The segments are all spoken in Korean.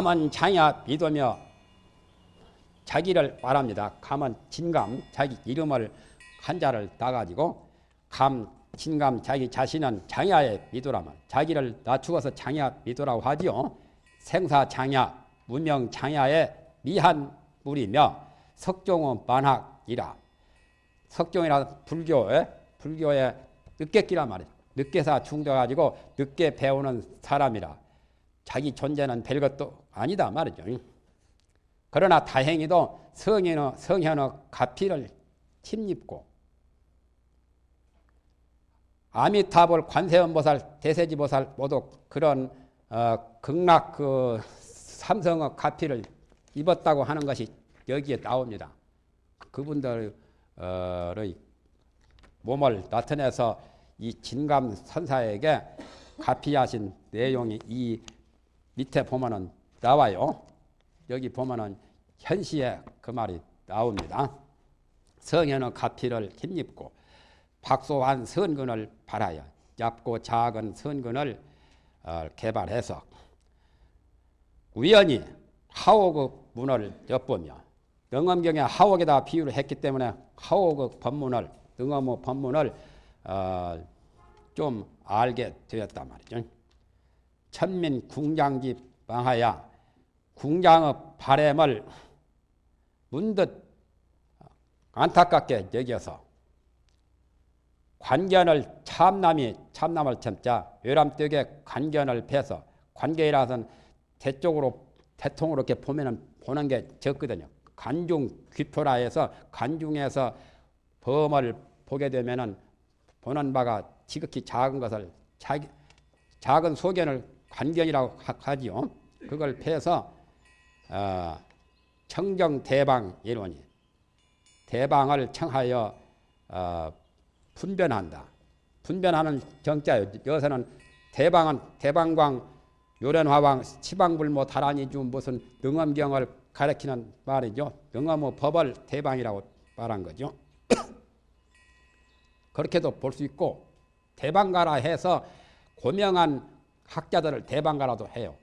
감은 장야 믿으며 자기를 말합니다. 감은 진감 자기 이름을 한자를 따가지고 감 진감 자기 자신은 장야에 믿으라면 자기를 낮추어서 장야 믿으라고 하지요. 생사 장야 무명 장야의 미한 물이며 석종은 만학이라 석종이라 불교에 불교의 늦게끼란 말이죠. 늦게사 중돼가지고 늦게 배우는 사람이라 자기 존재는 별것도 아니다 말이죠. 그러나 다행히도 성현의, 성현의 가피를 침입고 아미타불 관세음보살 대세지보살 모두 그런 어, 극락 그 삼성의 가피를 입었다고 하는 것이 여기에 나옵니다. 그분들의 몸을 나타내서 이 진감 선사에게 가피하신 내용이 이 밑에 보면은 나와요. 여기 보면은 현시에 그 말이 나옵니다. 성현의 가피를 힘입고 박소한 선근을 바라야 얇고 작은 선근을 어, 개발해서 우연히 하옥의 문을 엿보며 능엄경에 하옥에다 비유를 했기 때문에 하옥의 법문을 능엄의 법문을 어, 좀 알게 되었단 말이죠. 천민 궁장기 망하야 궁장의 바램을 문득 안타깝게 여겨서 관견을 참남이 참남을 참자 외람되게 관견을 패서 관계라서는 대쪽으로 대통으로 이렇게 보면은 보는 게 적거든요. 관중 귀표라 해서 관중에서 범을 보게 되면은 보는 바가 지극히 작은 것을 자기, 작은 소견을 관견이라고 하지요. 그걸 패서 어, 청정 대방 이론이 대방을 청하여 어, 분변한다. 분변하는 정자요. 여기서는 대방은 대방광 요련화왕 치방불모 다란이주 무슨 능엄경을 가리키는 말이죠. 능엄의 법을 대방이라고 말한 거죠. 그렇게도 볼 수 있고 대방가라 해서 고명한 학자들을 대방 가라도 해요.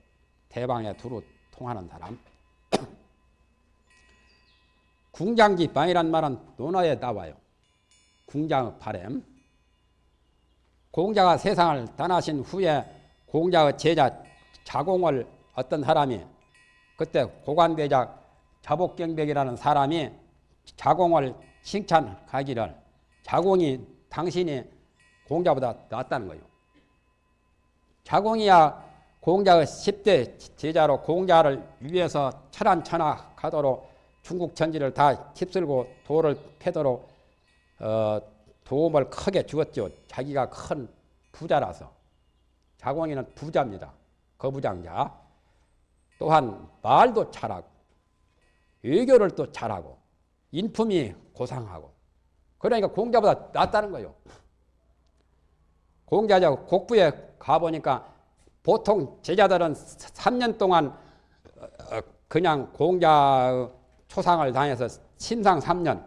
대방에 두루 통하는 사람. 궁장기방이란 말은 논어에 나와요. 궁장의 바램. 공자가 세상을 떠나신 후에 공자의 제자 자공을 어떤 사람이 그때 고관대작 자복경백이라는 사람이 자공을 칭찬하기를 자공이 당신이 공자보다 낫다는 거예요. 자공이야 공자의 10대 제자로 공자를 위해서 천안천하 가도록 중국 천지를 다 휩쓸고 도를 패도록 어, 도움을 크게 주었죠. 자기가 큰 부자라서. 자공이는 부자입니다. 거부장자. 또한 말도 잘하고 외교를 또 잘하고 인품이 고상하고 그러니까 공자보다 낫다는 거예요. 공자자 곡부에 가보니까 보통 제자들은 3년 동안 어, 그냥 공자 초상을 당해서 신상 3년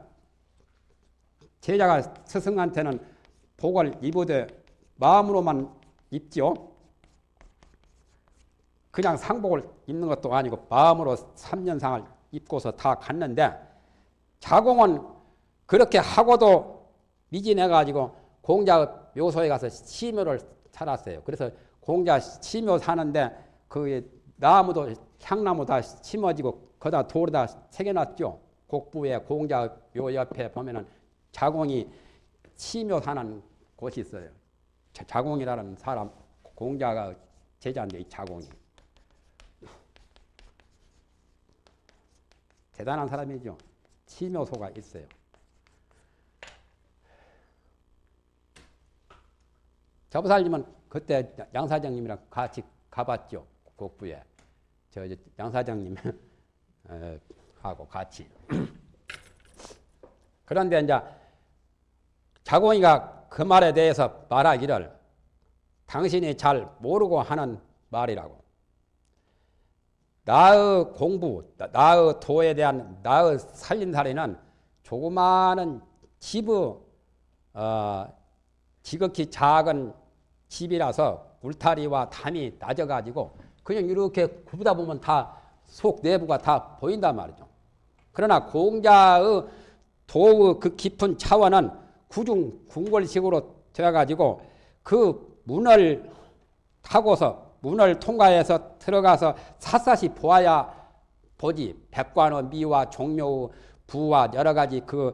제자가 스승한테는 복을 입으되 마음으로만 입지요. 그냥 상복을 입는 것도 아니고 마음으로 3년상을 입고서 다 갔는데 자공은 그렇게 하고도 미진해가지고 공자 묘소에 가서 심묘를 살았어요. 그래서 공자 심묘 사는데 그 나무도 향나무 다 심어지고 거다 돌에다 새겨놨죠. 곡부에 공자 묘 옆에 보면은 자공이 심묘 사는 곳이 있어요. 자공이라는 사람 공자가 제자인데 이 자공이 대단한 사람이죠. 심묘소가 있어요. 저부살님은 그때 양 사장님이랑 같이 가봤죠. 곡부에. 저양 사장님 하고 같이. 그런데 이제 자공이가 그 말에 대해서 말하기를 당신이 잘 모르고 하는 말이라고. 나의 공부, 나의 도에 대한 나의 살림살이는 조그마한 집의 어, 지극히 작은 집이라서 울타리와 담이 낮아가지고 그냥 이렇게 굽다 보면 다 속 내부가 다 보인단 말이죠. 그러나 공자의 도의 그 깊은 차원은 구중 궁궐식으로 되어가지고 그 문을 타고서 문을 통과해서 들어가서 샅샅이 보아야 보지 백관의 미와 종묘의 부와 여러 가지 그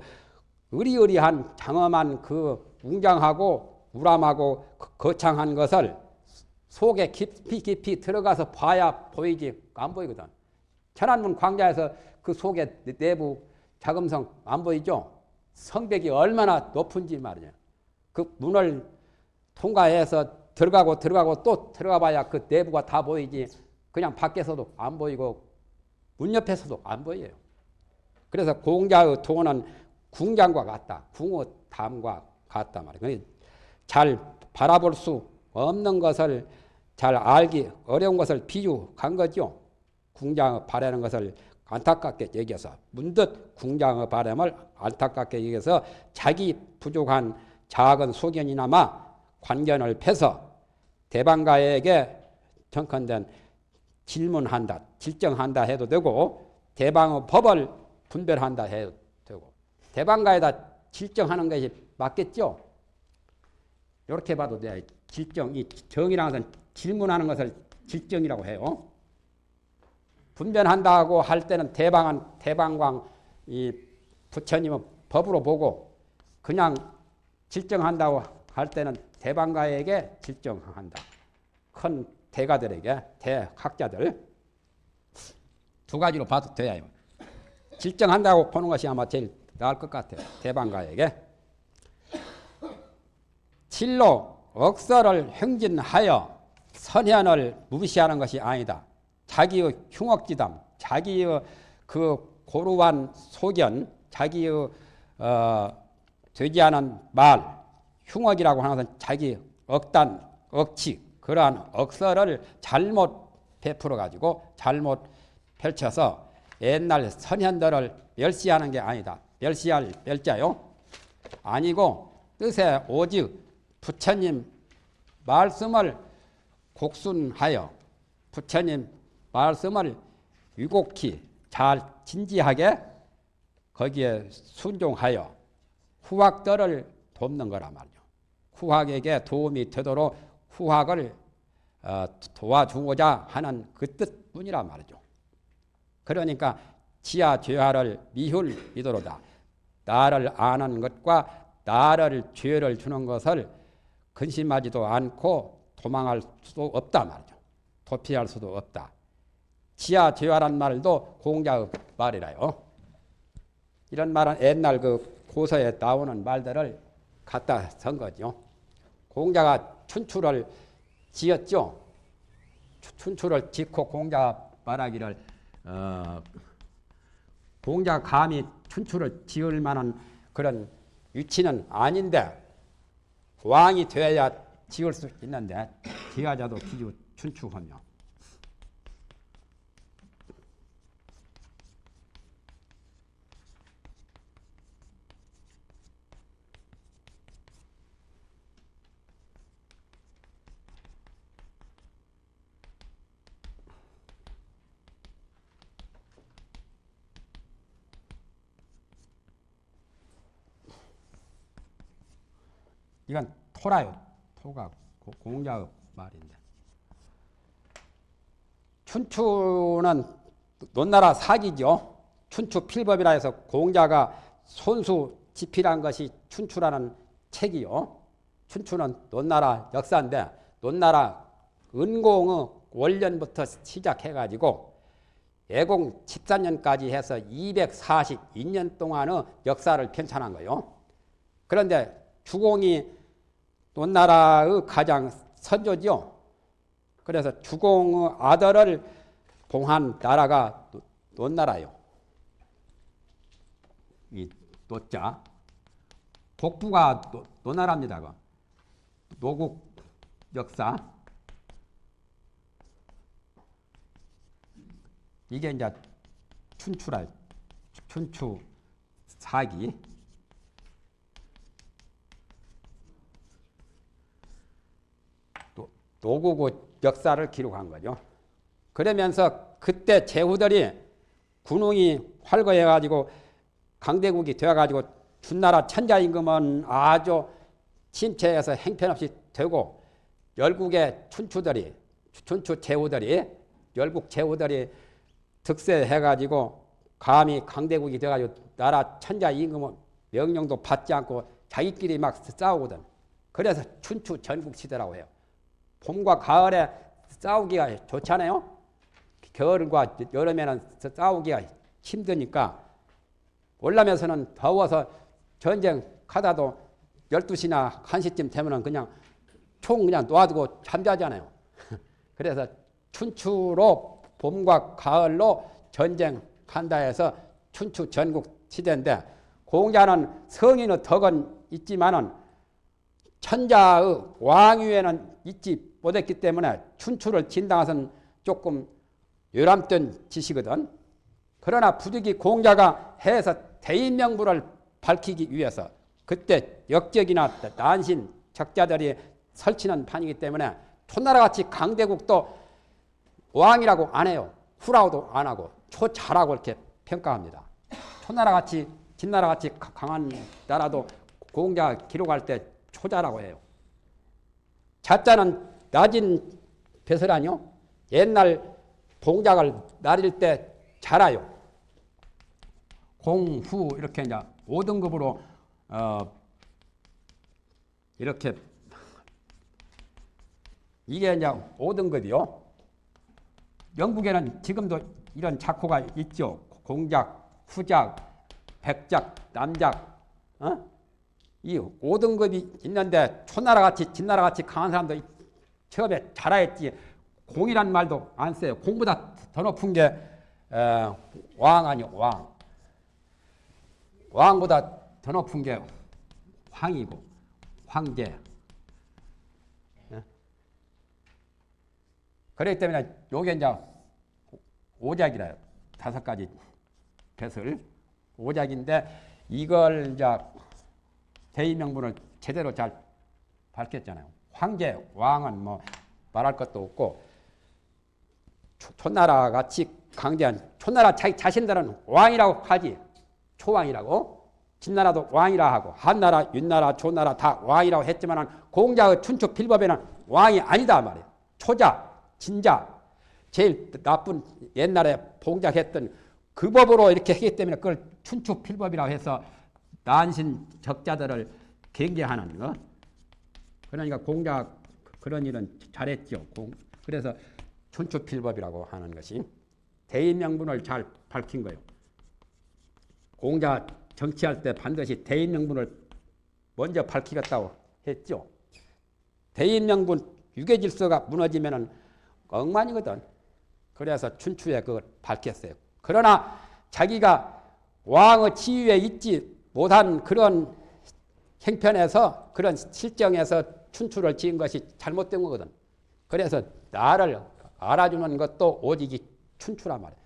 의리의리한 장엄한 그 웅장하고 우람하고 거창한 것을 속에 깊이 깊이 들어가서 봐야 보이지 안 보이거든. 천안문 광자에서 그 속에 내부 자금성 안 보이죠? 성벽이 얼마나 높은지 말이야. 그 문을 통과해서 들어가고 들어가고 또 들어가 봐야 그 내부가 다 보이지. 그냥 밖에서도 안 보이고 문 옆에서도 안 보여요. 그래서 공자의 도는 궁장과 같다. 궁의 담과 같다 말이야. 잘 바라볼 수 없는 것을 잘 알기 어려운 것을 비유한 거죠. 궁장의 바라는 것을 안타깝게 여겨서 문득 궁장의 바람을 안타깝게 여겨서 자기 부족한 작은 소견이나마 관견을 패서 대방가에게 정컨된 질문한다, 질정한다 해도 되고 대방의 법을 분별한다 해도 되고 대방가에다 질정하는 것이 맞겠죠? 이렇게 봐도 돼. 질정, 이 정이라는 것은 질문하는 것을 질정이라고 해요. 분변한다고 할 때는 대방한 대방광 이 부처님은 법으로 보고 그냥 질정한다고 할 때는 대방가에게 질정한다. 큰 대가들에게 대학자들 두 가지로 봐도 돼요. 질정한다고 보는 것이 아마 제일 나을 것 같아요. 대방가에게 진로 억서를 행진하여 선현을 무시하는 것이 아니다. 자기의 흉악지담, 자기의 그 고루한 소견, 자기의 어, 되지 않은 말, 흉악이라고 하는 것은 자기 억단, 억치, 그러한 억서를 잘못 베풀어 가지고 잘못 펼쳐서 옛날 선현들을 멸시하는 게 아니다. 멸시할 멸자요. 아니고 뜻에 오직 부처님 말씀을 곡순하여 부처님 말씀을 위곡히 잘 진지하게 거기에 순종하여 후학들을 돕는 거란 말이죠. 후학에게 도움이 되도록 후학을 어, 도와주고자 하는 그 뜻뿐이란 말이죠. 그러니까 지하 죄화를 미훌 이도로다. 나를 아는 것과 나를 죄를 주는 것을 근심하지도 않고 도망할 수도 없다 말이죠. 도피할 수도 없다. 지하 죄화란 말도 공자의 말이라요. 이런 말은 옛날 그 고서에 나오는 말들을 갖다 쓴 거죠. 공자가 춘추를 지었죠. 춘추를 짓고 공자 말하기를 어, 공자 감히 춘추를 지을 만한 그런 위치는 아닌데 왕이 되어야 지을 수 있는데 지하자도 기주 춘추하며 이건 토라요. 토가 공자의 말인데. 춘추는 논나라 사기죠. 춘추 필법이라 해서 공자가 손수 집필한 것이 춘추라는 책이요. 춘추는 논나라 역사인데 논나라 은공의 원년부터 시작해가지고 예공 14년까지 해서 242년 동안의 역사를 편찬한 거예요. 그런데 주공이 논나라의 가장 선조죠. 그래서 주공의 아들을 봉한 나라가 논나라요. 이 노자 복부가 논나라입니다. 노국 역사 이게 이제 춘추라 춘추 사기 노고고 역사를 기록한 거죠. 그러면서 그때 제후들이 군웅이 활거해가지고 강대국이 되어가지고 준나라 천자임금은 아주 침체해서 행편없이 되고 열국의 춘추들이 춘추 제후들이 열국 제후들이 득세해가지고 감히 강대국이 돼가지고 나라 천자 임금은 명령도 받지 않고 자기끼리 막 싸우거든. 그래서 춘추 전국 시대라고 해요. 봄과 가을에 싸우기가 좋잖아요. 겨울과 여름에는 싸우기가 힘드니까 올라면서는 더워서 전쟁 하다도 12시나 1시쯤 되면 그냥 총 그냥 놓아두고 잠자잖아요. 그래서 춘추로 봄과 가을로 전쟁한다 해서 춘추 전국 시대인데 공자는 성인의 덕은 있지만은 천자의 왕위에는 있지 못했기 때문에 춘추를 진당해서는 조금 요람된 짓이거든. 그러나 부득이 공자가 해서 대인명부를 밝히기 위해서 그때 역적이나 난신 적자들이 설치는 판이기 때문에 초나라같이 강대국도 왕이라고 안 해요. 후라고도 안 하고 초자라고 이렇게 평가합니다. 초나라같이 진나라같이 강한 나라도 공자 기록할 때 초자라고 해요. 자자는 낮은 배설아니요. 옛날 동작을 나릴 때 자라요. 공후 이렇게 이제 5등급으로 어 이렇게 이게 이제 5등급이요. 영국에는 지금도 이런 작호가 있죠. 공작, 후작, 백작, 남작. 어? 이 5등급이 있는데 초나라 같이 진나라 같이 강한 사람도 처음에 자라했지 공이란 말도 안 써요. 공보다 더 높은 게왕 아니요 왕. 왕보다 더 높은 게 황이고 황제. 예? 그렇기 때문에 요게 이제 오작이라요. 다섯 가지 뱃을 오작인데 이걸 이제 대의명분을 제대로 잘 밝혔잖아요. 황제, 왕은 뭐 말할 것도 없고 초나라 같이 강대한 초나라 자기 자신들은 왕이라고 하지 초왕이라고 진나라도 왕이라 하고 한나라, 윤나라, 조나라 다 왕이라고 했지만 공자의 춘추 필법에는 왕이 아니다 말이에요. 초자, 진자 제일 나쁜 옛날에 봉작했던 그 법으로 이렇게 했기 때문에 그걸 춘추 필법이라고 해서 난신 적자들을 경계하는 거. 그러니까 공자 그런 일은 잘했죠. 그래서 춘추 필법이라고 하는 것이 대인 명분을 잘 밝힌 거예요. 공자 정치할 때 반드시 대인 명분을 먼저 밝히겠다고 했죠. 대인 명분 유계 질서가 무너지면은 엉망이거든. 그래서 춘추에 그걸 밝혔어요. 그러나 자기가 왕의 지위에 있지 못한 그런 행편에서 그런 실정에서 춘추를 지은 것이 잘못된 거거든. 그래서 나를 알아주는 것도 오직 춘추란 말이야.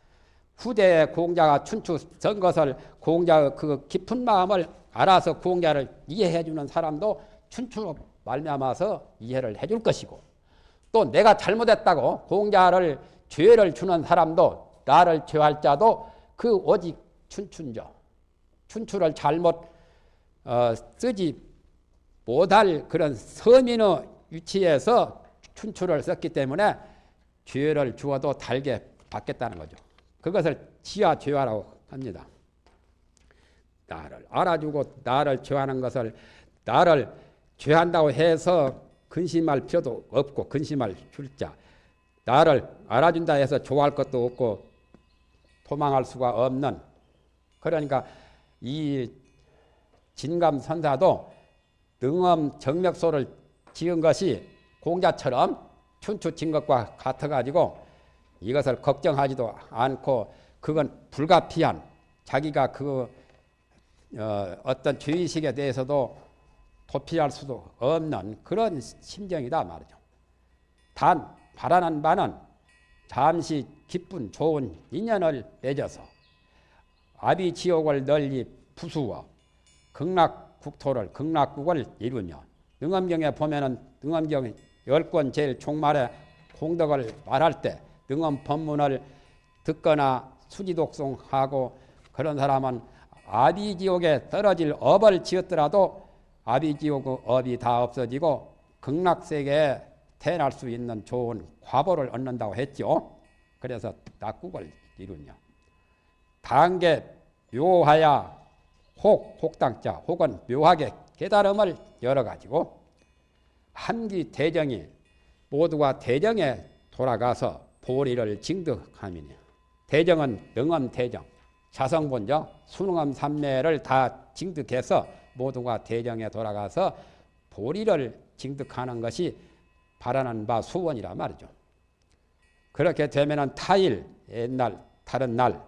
후대에 공자가 춘추 전 것을 공자의 그 깊은 마음을 알아서 공자를 이해해 주는 사람도 춘추로 말미암아서 이해를 해 줄 것이고 또 내가 잘못했다고 공자를 죄를 주는 사람도 나를 죄할 자도 그 오직 춘춘죠. 춘추를 잘못 어, 쓰지 못할 그런 서민의 위치에서 춘추를 썼기 때문에 죄를 주어도 달게 받겠다는 거죠. 그것을 지하 죄화라고 합니다. 나를 알아주고 나를 죄하는 것을 나를 죄한다고 해서 근심할 필요도 없고 근심할 줄자 나를 알아준다 해서 좋아할 것도 없고 도망할 수가 없는 그러니까 이 진감 선사도 능엄 정맥소를 지은 것이 공자처럼 춘추 진 것과 같아 가지고 이것을 걱정하지도 않고 그건 불가피한 자기가 그 어, 어떤 죄의식에 대해서도 도피할 수도 없는 그런 심정이다 말이죠. 단 바라는 바는 잠시 기쁜 좋은 인연을 맺어서 아비지옥을 널리 부수어 극락 국토를 극락국을 이루며 능엄경에 보면은 능엄경 열권 제일 종말에 공덕을 말할 때 능엄 법문을 듣거나 수지독송하고 그런 사람은 아비지옥에 떨어질 업을 지었더라도 아비지옥의 업이 다 없어지고 극락세계에 태어날 수 있는 좋은 과보를 얻는다고 했죠. 그래서 낙국을 이루냐. 단계 묘하야 혹 혹당자 혹은 묘하게 깨달음을 열어가지고 한기 대정이 모두가 대정에 돌아가서 보리를 징득하미니 대정은 능엄 대정 자성본적 수능엄 삼매를 다 징득해서 모두가 대정에 돌아가서 보리를 징득하는 것이 바라는 바 수원이라 말이죠. 그렇게 되면은 타일 옛날 다른 날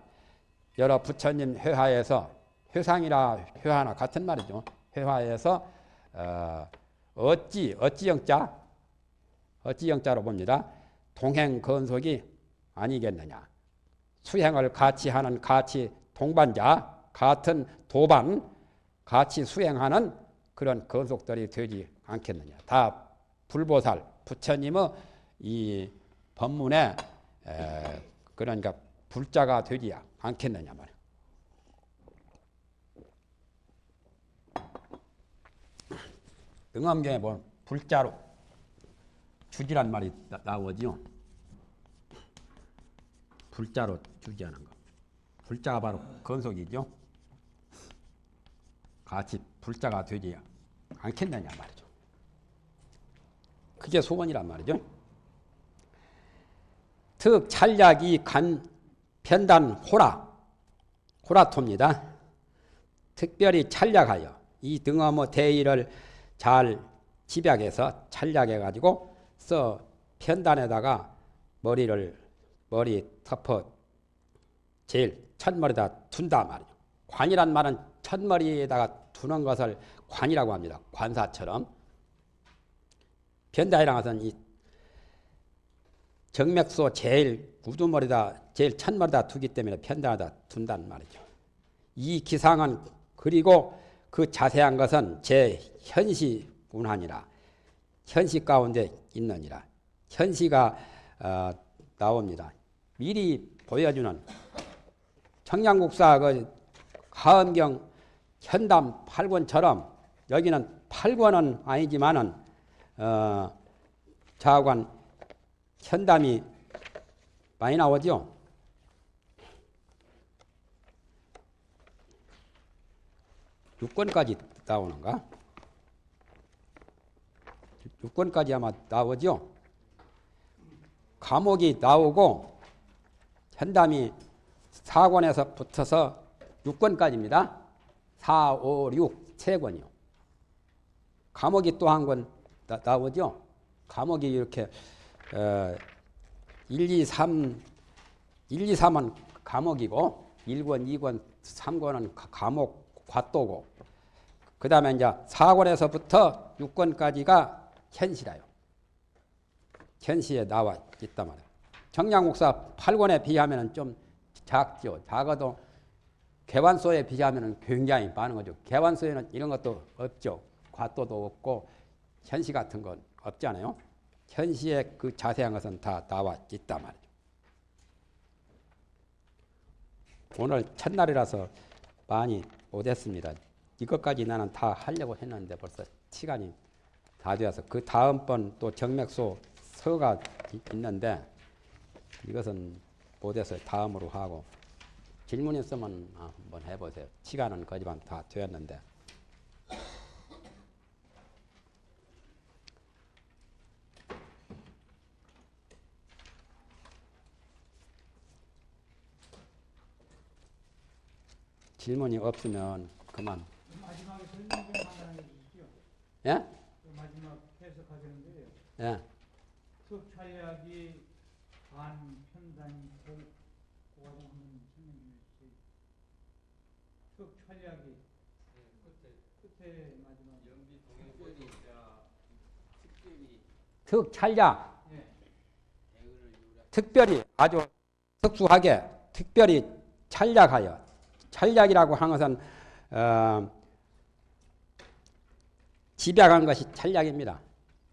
여러 부처님 회화에서 회상이나 회화나 같은 말이죠. 회화에서 어, 어찌 어찌 영자 어찌 영자로 봅니다. 동행 건속이 아니겠느냐. 수행을 같이 하는 같이 동반자 같은 도반 같이 수행하는 그런 건속들이 되지 않겠느냐. 다 불보살 부처님의 이 법문에 에, 그러니까 불자가 되지 않겠느냐 말이야. 응암경에 보면 불자로 주지란 말이 나, 나오지요. 불자로 주지하는 거. 불자가 바로 건속이죠. 같이 불자가 되지 않겠느냐 말이죠. 그게 소원이란 말이죠. 특 찰약이 간 편단 호라 호라토입니다. 특별히 찰약하여 이 등어머 대의를 잘 집약해서 찰약해 가지고 써 편단에다가 머리를 머리 터퍼 제일 첫머리다 둔다 말이죠. 관이란 말은 첫머리에다가 두는 것을 관이라고 합니다. 관사처럼 변다이라는 것은 이 정맥소 제일 우두머리다 제일 첫머리다 두기 때문에 편단하다 둔단 말이죠. 이 기상은 그리고 그 자세한 것은 제 현시 운하니라 현시 가운데 있느니라 현시가 어, 나옵니다. 미리 보여주는 청량국사 그 하엄경 현담 8권처럼 여기는 8권은 아니지만은 어, 자관 현담이 많이 나오죠. 6권까지 나오는가? 6권까지 아마 나오죠. 감옥이 나오고 현담이 4권에서 붙어서 6권까지입니다. 4, 5, 6, 3권이요. 감옥이 또 한 권 나오죠. 감옥이 이렇게 어, 1, 2, 3, 1, 2, 3은 감옥이고 1권, 2권, 3권은 감옥 과도고 그 다음에 이제 4권에서부터 6권까지가 현시라요. 현시에 나와 있단 말이에요. 정량국사 8권에 비하면 좀 작죠. 작아도 개완소에 비하면 굉장히 많은 거죠. 개완소에는 이런 것도 없죠. 과도도 없고 현시 같은 건 없잖아요. 현시의 그 자세한 것은 다 나와 있단 말이죠. 오늘 첫날이라서 많이 못했습니다. 이것까지 나는 다 하려고 했는데 벌써 시간이 다 되어서 그 다음번 또 정맥소 서가 있는데 이것은 못해서 다음으로 하고 질문 있으면 한번 해보세요. 시간은 거지만 다 되었는데. 질문이 없으면 그만. 마지막에 설명 좀 얘기죠. 예? 그 마지막 해석하시는데요. 예. 특촬약이 반 편단 고 한번 설명 좀 해주세요. 특촬약이 끝에 마지막 특찰약 예. 특별히 아주 특수하게 특별히 찰약하여 찰약이라고 하는 것은 어, 집약한 것이 찰약입니다.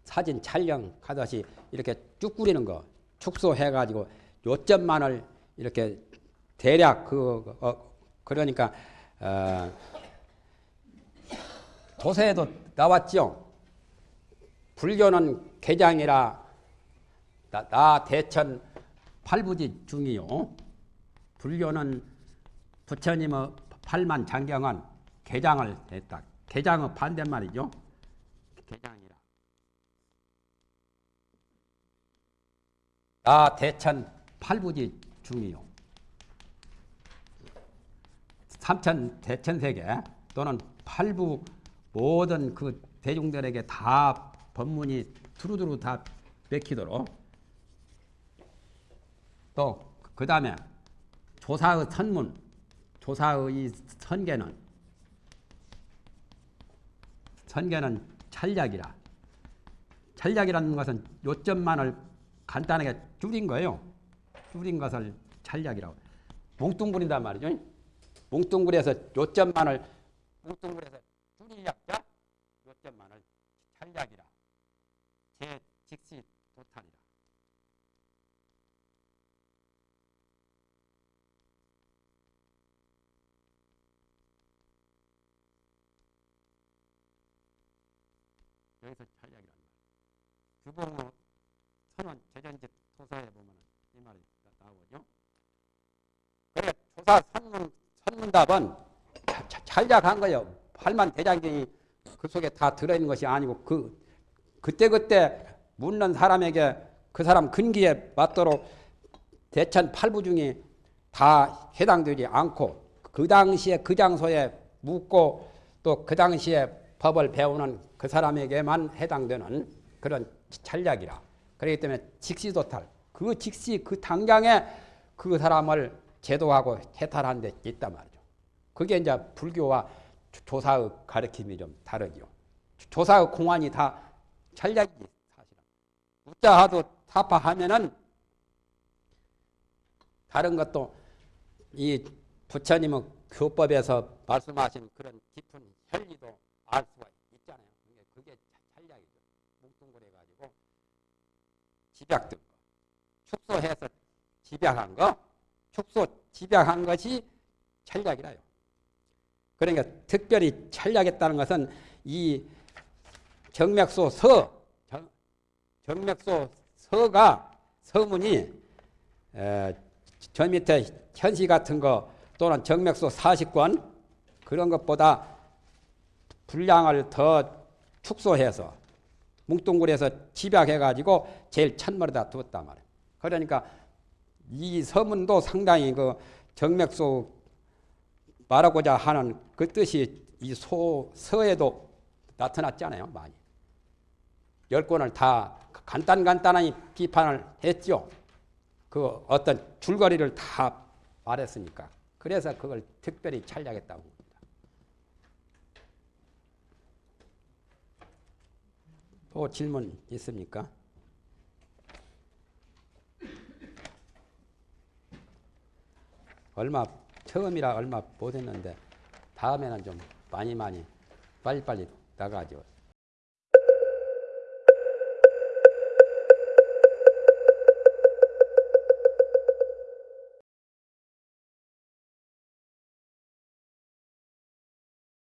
사진 촬영하듯이 이렇게 쭉 꾸리는 거 축소해 가지고 요점만을 이렇게 대략 그 어, 그러니까 어, 도서에도 나왔죠. 불교는 개장이라 나, 나 대천 팔부지 중이요. 불교는 부처님의 팔만 장경은 개장을 했다. 개장의 반대말이죠. 개장이라. 나 대천 팔부지 중이요. 삼천 대천세계 또는 팔부 모든 그 대중들에게 다 법문이 두루두루 다 맥히도록 또 그 다음에 조사의 선문, 조사의 이 선계는 선계는 찰약이라. 찰약이라는 것은 요점만을 간단하게 줄인 거예요. 줄인 것을 찰약이라고. 뭉뚱그린단 말이죠. 뭉뚱그려서 요점만을 뭉뚱그려서 줄이약자 요점만을 찰약이라. 제 직시 도탄이라. 여기서 찰약이란 말. 규봉로 선원 제전집 토사에 보면 이 말이 나- 나오죠. 그래 조사 선문 선문답은 찰약한 거예요. 팔만 대장경이 그 속에 다 들어있는 것이 아니고 그 그때 그때 묻는 사람에게 그 사람 근기에 맞도록 대천 팔부 중에 다 해당되지 않고 그 당시에 그 장소에 묻고 또 그 당시에 법을 배우는 그 사람에게만 해당되는 그런 찰약이라. 그렇기 때문에 직시도탈 그 직시 그 당장에 그 사람을 제도하고 해탈한 데 있단 말이죠. 그게 이제 불교와 조- 조사의 가르침이 좀 다르죠. 조사의 공안이 다 찰약이지 사실은. 우자하도 타파하면은 다른 것도 이 부처님의 교법에서 말씀하신 그런 깊은 현리도 알 수가 있잖아요. 그게, 그게 찰약이죠. 뭉뚱그려 가지고 집약된 거, 축소해서 집약한 거, 축소 집약한 것이 찰약이라요. 그러니까 특별히 찰약했다는 것은 이 정맥소 서, 정, 정맥소 서가 서문이 에, 저 밑에 현시 같은 거 또는 정맥소 40권 그런 것보다 분량을 더 축소해서 뭉뚱그려서 집약해가지고 제일 첫머리다 두었단 말이에요. 그러니까 이 서문도 상당히 그 정맥소 말하고자 하는 그 뜻이 이 소, 서에도 나타났잖아요, 많이. 열 권을 다 간단간단하게 비판을 했죠. 그 어떤 줄거리를 다 말했으니까. 그래서 그걸 특별히 찰약했다고 봅니다. 또 질문 있습니까? 얼마 처음이라 얼마 못했는데 다음에는 좀 많이 많이 빨리빨리 나가죠.